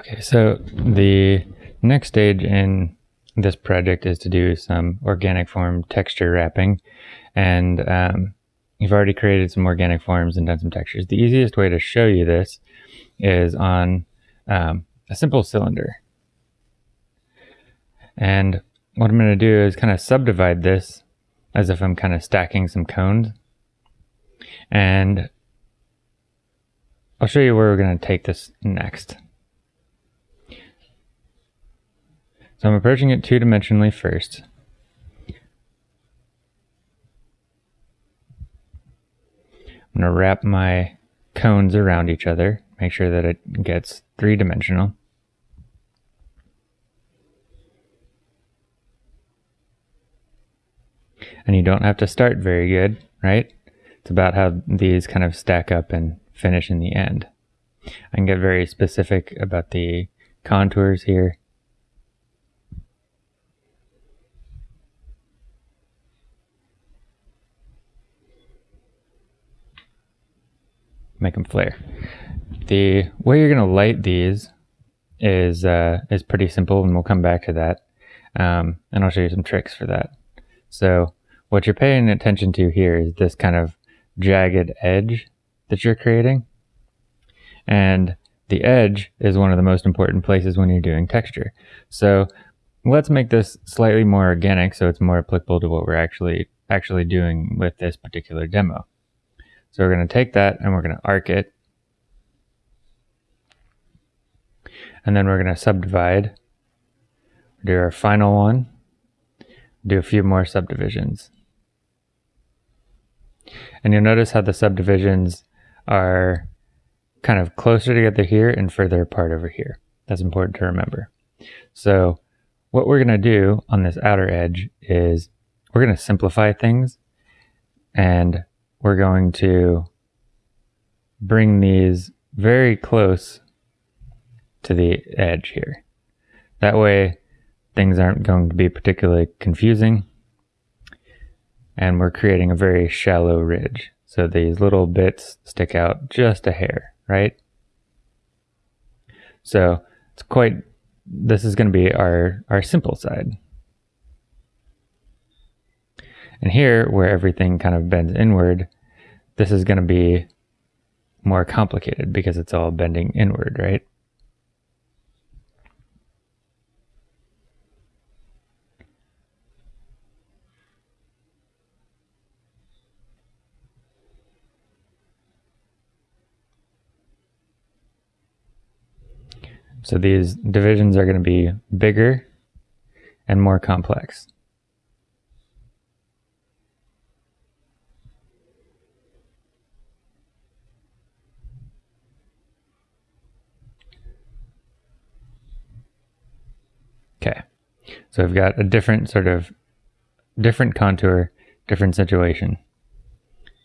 Okay, so the next stage in this project is to do some organic form texture wrapping. And um, you've already created some organic forms and done some textures. The easiest way to show you this is on um, a simple cylinder. And what I'm going to do is kind of subdivide this as if I'm kind of stacking some cones. And I'll show you where we're going to take this next. So I'm approaching it two-dimensionally first. I'm going to wrap my cones around each other, make sure that it gets three-dimensional. And you don't have to start very good, right? It's about how these kind of stack up and finish in the end. I can get very specific about the contours here. Make them flare. The way you're going to light these is uh, is pretty simple, and we'll come back to that. Um, and I'll show you some tricks for that. So what you're paying attention to here is this kind of jagged edge that you're creating. And the edge is one of the most important places when you're doing texture. So let's make this slightly more organic so it's more applicable to what we're actually actually doing with this particular demo. So we're going to take that and we're going to arc it. And then we're going to subdivide. Do our final one. Do a few more subdivisions. And you'll notice how the subdivisions are kind of closer together here and further apart over here. That's important to remember. So what we're going to do on this outer edge is we're going to simplify things and we're going to bring these very close to the edge here. That way things aren't going to be particularly confusing and we're creating a very shallow ridge. So these little bits stick out just a hair, right? So it's quite, this is going to be our, our simple side. And here, where everything kind of bends inward, this is going to be more complicated because it's all bending inward, right? So these divisions are going to be bigger and more complex. Okay, so we've got a different sort of different contour, different situation,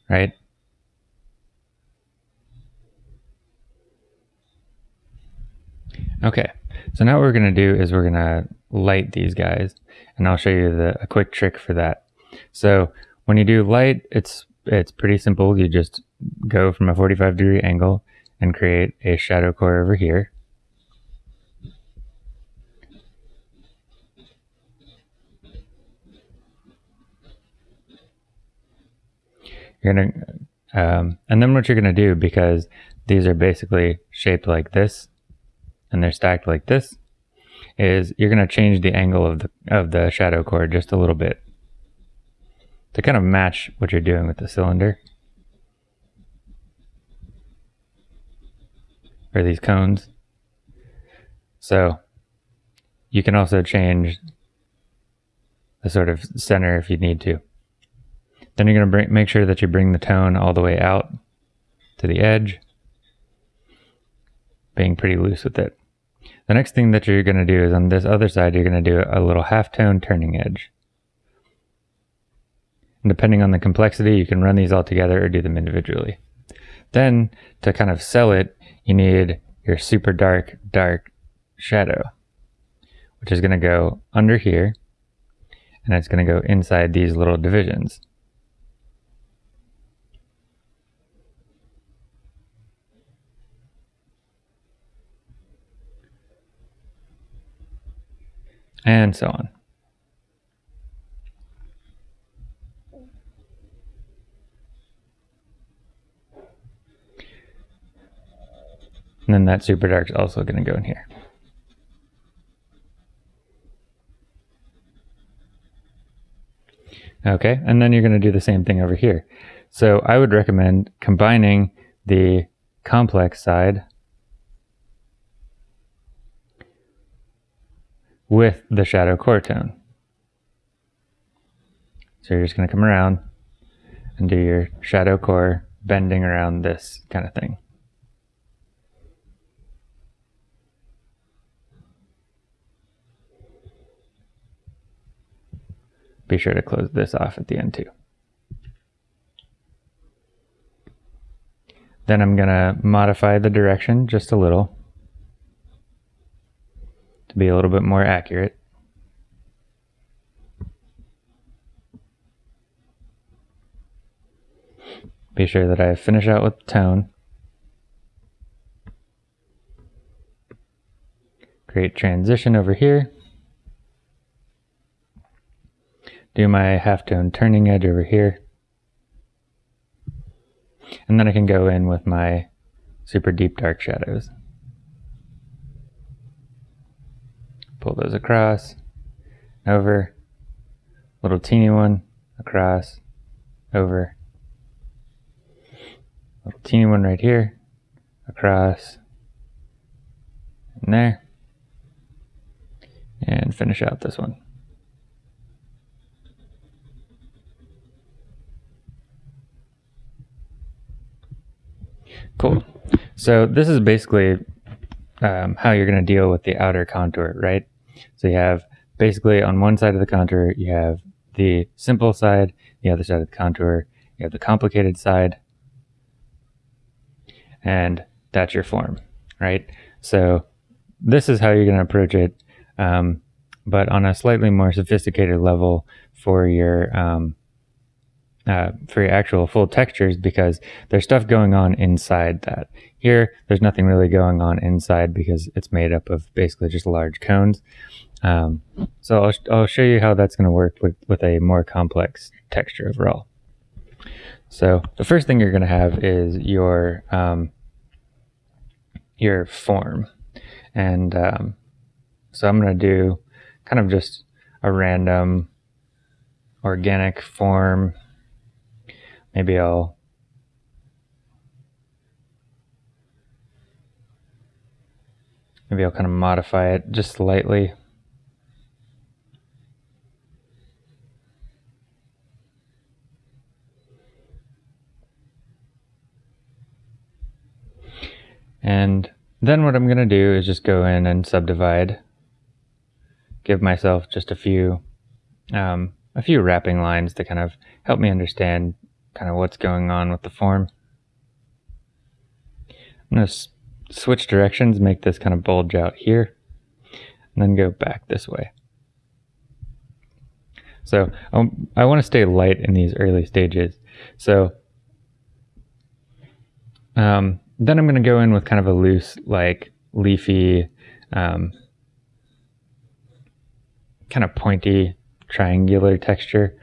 right? Okay, so now what we're going to do is we're going to light these guys, and I'll show you the, a quick trick for that. So when you do light, it's it's pretty simple. You just go from a 45 degree angle and create a shadow core over here. You're gonna, um, and then what you're gonna do, because these are basically shaped like this, and they're stacked like this, is you're gonna change the angle of the of the shadow core just a little bit to kind of match what you're doing with the cylinder. Or these cones. So you can also change the sort of center if you need to. Then you're going to make sure that you bring the tone all the way out to the edge, being pretty loose with it. The next thing that you're going to do is on this other side, you're going to do a little half-tone turning edge. And depending on the complexity, you can run these all together or do them individually. Then, to kind of sell it, you need your super dark, dark shadow, which is going to go under here, and it's going to go inside these little divisions. And so on. And then that super dark is also going to go in here. Okay, and then you're going to do the same thing over here. So I would recommend combining the complex side with the shadow core tone. So you're just going to come around and do your shadow core bending around this kind of thing. be sure to close this off at the end too. Then I'm going to modify the direction just a little to be a little bit more accurate. Be sure that I finish out with the tone. Create transition over here. do my halftone turning edge over here. And then I can go in with my super deep dark shadows. Pull those across, over, little teeny one, across, over, little teeny one right here, across, and there, and finish out this one. Cool. So this is basically um, how you're going to deal with the outer contour, right? So you have basically on one side of the contour, you have the simple side, the other side of the contour, you have the complicated side, and that's your form, right? So this is how you're going to approach it, um, but on a slightly more sophisticated level for your um, uh, for your actual full textures because there's stuff going on inside that. Here, there's nothing really going on inside because it's made up of basically just large cones. Um, so I'll, I'll show you how that's going to work with, with a more complex texture overall. So the first thing you're going to have is your um, your form. And um, so I'm going to do kind of just a random organic form Maybe I'll maybe I'll kind of modify it just slightly. And then what I'm going to do is just go in and subdivide, give myself just a few, um, a few wrapping lines to kind of help me understand kind of what's going on with the form. I'm going to switch directions, make this kind of bulge out here, and then go back this way. So um, I want to stay light in these early stages. So um, then I'm going to go in with kind of a loose, like leafy, um, kind of pointy, triangular texture.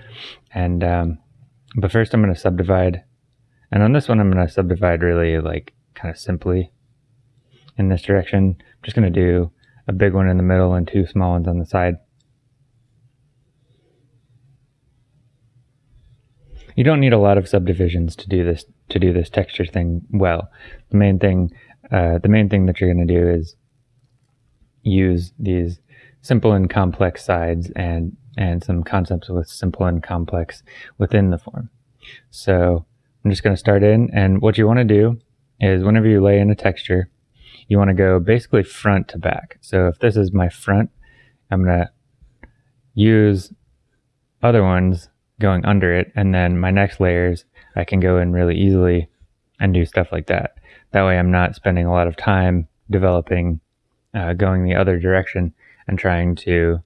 And um, but first I'm going to subdivide. And on this one, I'm going to subdivide really like kind of simply in this direction. I'm just going to do a big one in the middle and two small ones on the side. You don't need a lot of subdivisions to do this to do this texture thing well. The main thing, uh, the main thing that you're going to do is use these simple and complex sides and and some concepts with simple and complex within the form. So I'm just going to start in and what you want to do is whenever you lay in a texture, you want to go basically front to back. So if this is my front, I'm going to use other ones going under it and then my next layers I can go in really easily and do stuff like that. That way I'm not spending a lot of time developing uh, going the other direction and trying to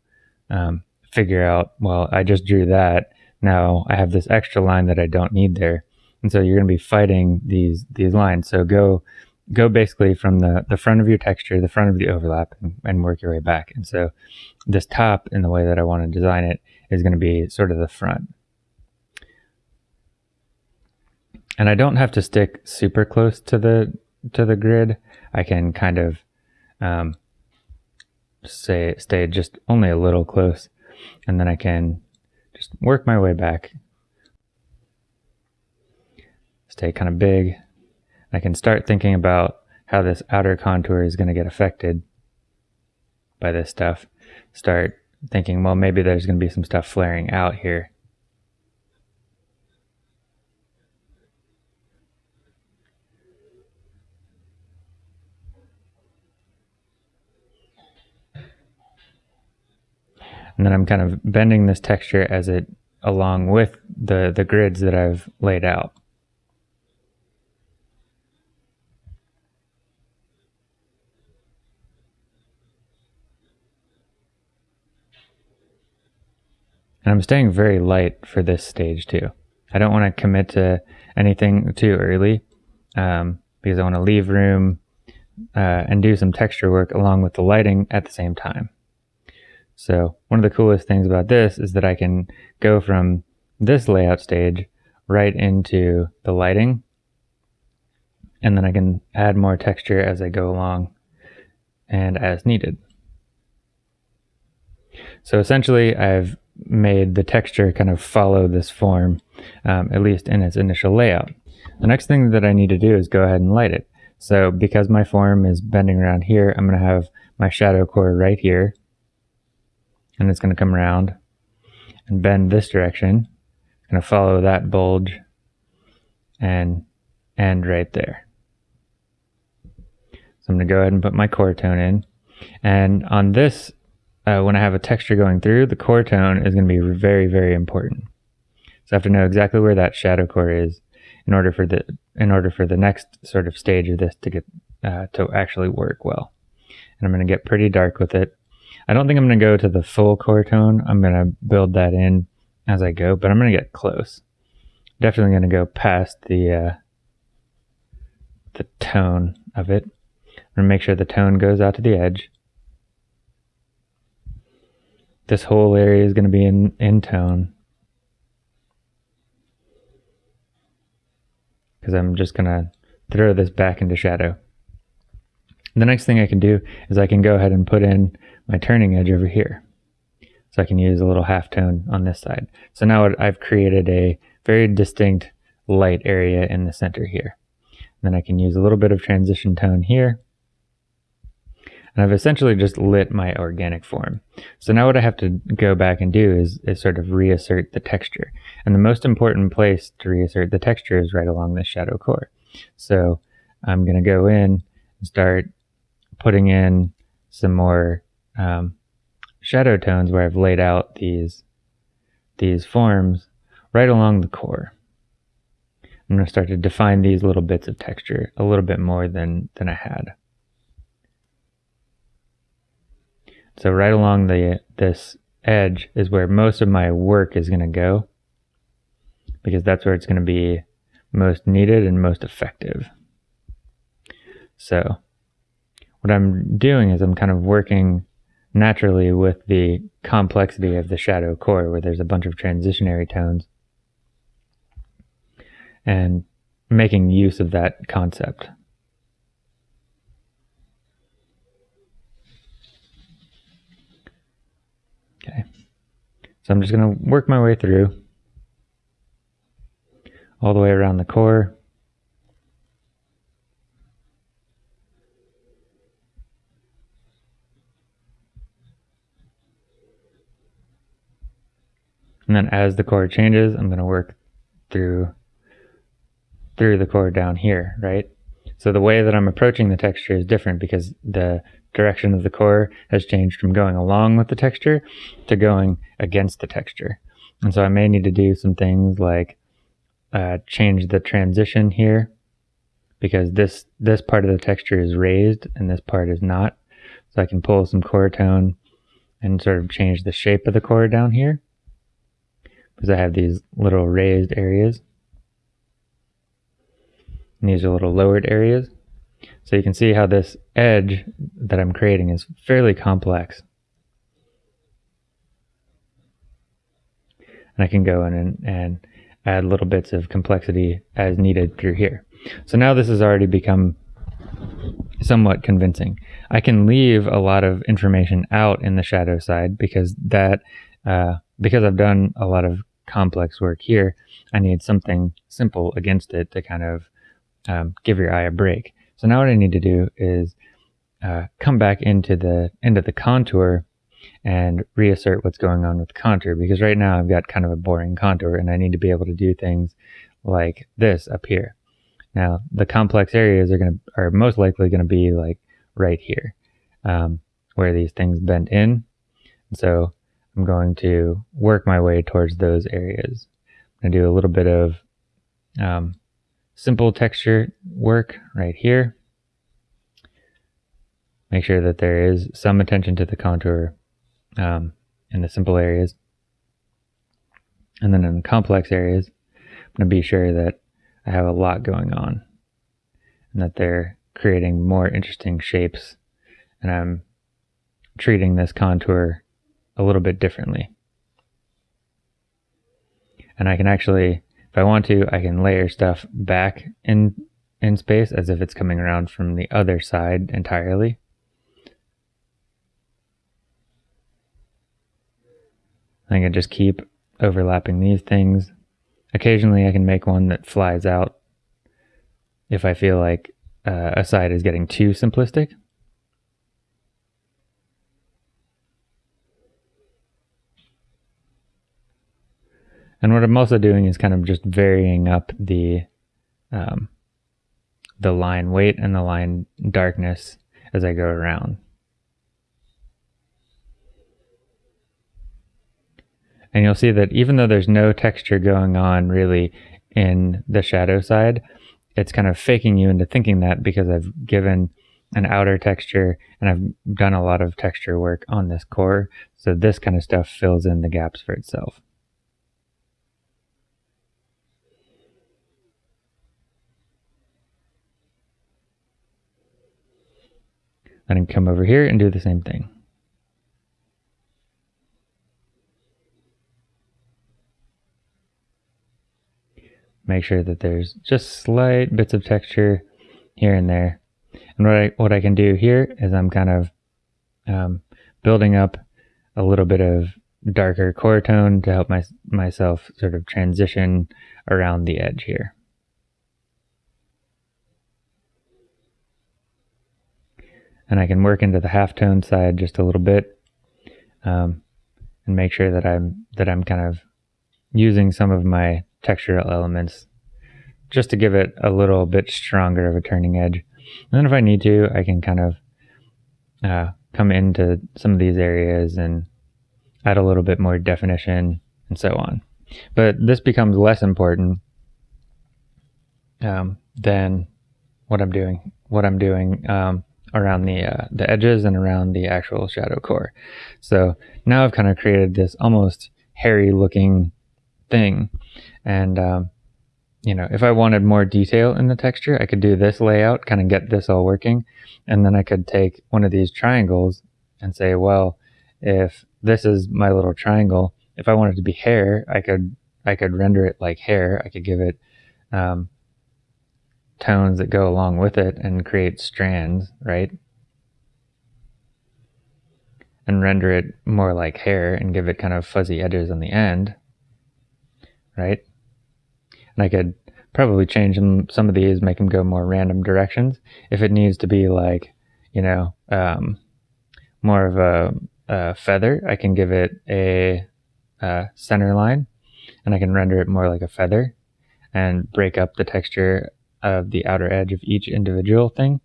um, figure out, well, I just drew that. Now I have this extra line that I don't need there. And so you're going to be fighting these these lines. So go go basically from the, the front of your texture, the front of the overlap, and, and work your way back. And so this top, in the way that I want to design it, is going to be sort of the front. And I don't have to stick super close to the to the grid. I can kind of um, say stay just only a little close, and then I can just work my way back. Stay kind of big. I can start thinking about how this outer contour is going to get affected by this stuff. Start thinking, well, maybe there's going to be some stuff flaring out here. And then I'm kind of bending this texture as it along with the, the grids that I've laid out. And I'm staying very light for this stage too. I don't want to commit to anything too early um, because I want to leave room uh, and do some texture work along with the lighting at the same time. So one of the coolest things about this is that I can go from this layout stage right into the lighting and then I can add more texture as I go along and as needed. So essentially I've made the texture kind of follow this form, um, at least in its initial layout. The next thing that I need to do is go ahead and light it. So because my form is bending around here, I'm going to have my shadow core right here. And it's going to come around and bend this direction. Going to follow that bulge and end right there. So I'm going to go ahead and put my core tone in. And on this uh, when I have a texture going through, the core tone is going to be very, very important. So I have to know exactly where that shadow core is in order for the in order for the next sort of stage of this to get uh, to actually work well. And I'm going to get pretty dark with it. I don't think I'm going to go to the full core tone. I'm going to build that in as I go, but I'm going to get close. Definitely going to go past the uh, the tone of it. I'm going to make sure the tone goes out to the edge this whole area is going to be in, in tone. Because I'm just going to throw this back into shadow. The next thing I can do is I can go ahead and put in my turning edge over here. So I can use a little half tone on this side. So now I've created a very distinct light area in the center here. And then I can use a little bit of transition tone here and I've essentially just lit my organic form. So now what I have to go back and do is, is sort of reassert the texture. And the most important place to reassert the texture is right along the shadow core. So I'm going to go in and start putting in some more um, shadow tones where I've laid out these, these forms right along the core. I'm going to start to define these little bits of texture a little bit more than, than I had. So right along the this edge is where most of my work is going to go because that's where it's going to be most needed and most effective. So what I'm doing is I'm kind of working naturally with the complexity of the shadow core where there's a bunch of transitionary tones and making use of that concept. Okay. So I'm just going to work my way through all the way around the core. And then as the core changes, I'm going to work through through the core down here, right? So the way that I'm approaching the texture is different because the direction of the core has changed from going along with the texture to going against the texture. And so I may need to do some things like uh, change the transition here because this, this part of the texture is raised and this part is not. So I can pull some core tone and sort of change the shape of the core down here because I have these little raised areas. And these are little lowered areas. So you can see how this edge that I'm creating is fairly complex. And I can go in and, and add little bits of complexity as needed through here. So now this has already become somewhat convincing. I can leave a lot of information out in the shadow side because that uh, because I've done a lot of complex work here, I need something simple against it to kind of um, give your eye a break. So now what I need to do is uh, come back into the into the contour and reassert what's going on with contour because right now I've got kind of a boring contour and I need to be able to do things like this up here. Now the complex areas are going to are most likely going to be like right here um, where these things bend in. So I'm going to work my way towards those areas. I'm going to do a little bit of um, simple texture work right here. Make sure that there is some attention to the contour um, in the simple areas. And then in the complex areas, I'm going to be sure that I have a lot going on and that they're creating more interesting shapes and I'm treating this contour a little bit differently. And I can actually, if I want to, I can layer stuff back in, in space as if it's coming around from the other side entirely. I can just keep overlapping these things. Occasionally I can make one that flies out if I feel like uh, a side is getting too simplistic. And what I'm also doing is kind of just varying up the um, the line weight and the line darkness as I go around. And you'll see that even though there's no texture going on really in the shadow side, it's kind of faking you into thinking that because I've given an outer texture and I've done a lot of texture work on this core. So this kind of stuff fills in the gaps for itself. Then come over here and do the same thing. Make sure that there's just slight bits of texture here and there. And what I, what I can do here is I'm kind of um, building up a little bit of darker core tone to help my, myself sort of transition around the edge here. And I can work into the halftone side just a little bit um, and make sure that I'm that I'm kind of using some of my textural elements just to give it a little bit stronger of a turning edge. And then if I need to, I can kind of uh, come into some of these areas and add a little bit more definition and so on. But this becomes less important um, than what I'm doing. What I'm doing um, around the uh, the edges and around the actual shadow core. So now I've kind of created this almost hairy looking thing. And, um, you know, if I wanted more detail in the texture, I could do this layout, kind of get this all working. And then I could take one of these triangles and say, well, if this is my little triangle, if I wanted to be hair, I could, I could render it like hair. I could give it, um, tones that go along with it and create strands, right? And render it more like hair and give it kind of fuzzy edges on the end, right? And I could probably change them, some of these, make them go more random directions. If it needs to be like, you know, um, more of a, a, feather, I can give it a, a center line and I can render it more like a feather and break up the texture of the outer edge of each individual thing.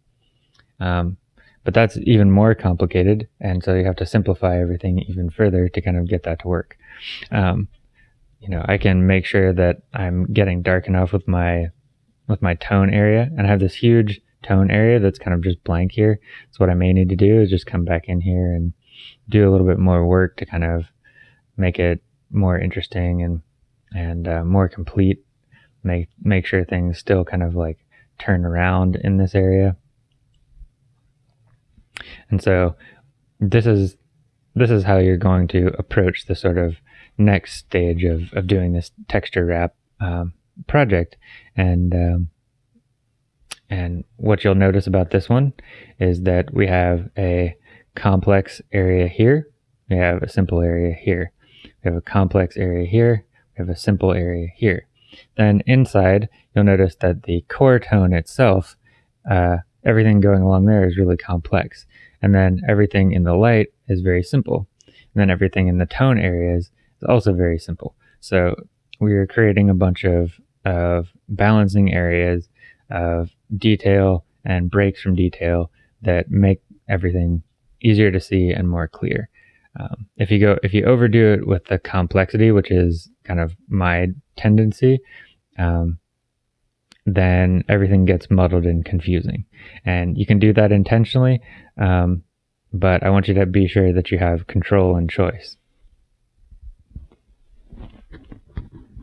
Um, but that's even more complicated, and so you have to simplify everything even further to kind of get that to work. Um, you know, I can make sure that I'm getting dark enough with my with my tone area, and I have this huge tone area that's kind of just blank here. So what I may need to do is just come back in here and do a little bit more work to kind of make it more interesting and and uh, more complete make make sure things still kind of like turn around in this area And so this is this is how you're going to approach the sort of next stage of, of doing this texture wrap um, project. And um, and what you'll notice about this one is that we have a complex area here. We have a simple area here. We have a complex area here. We have a simple area here. Then inside, you'll notice that the core tone itself, uh, everything going along there is really complex. And then everything in the light is very simple. And then everything in the tone areas is also very simple. So we are creating a bunch of, of balancing areas of detail and breaks from detail that make everything easier to see and more clear. Um, if you go, if you overdo it with the complexity, which is kind of my tendency, um, then everything gets muddled and confusing. And you can do that intentionally, um, but I want you to be sure that you have control and choice.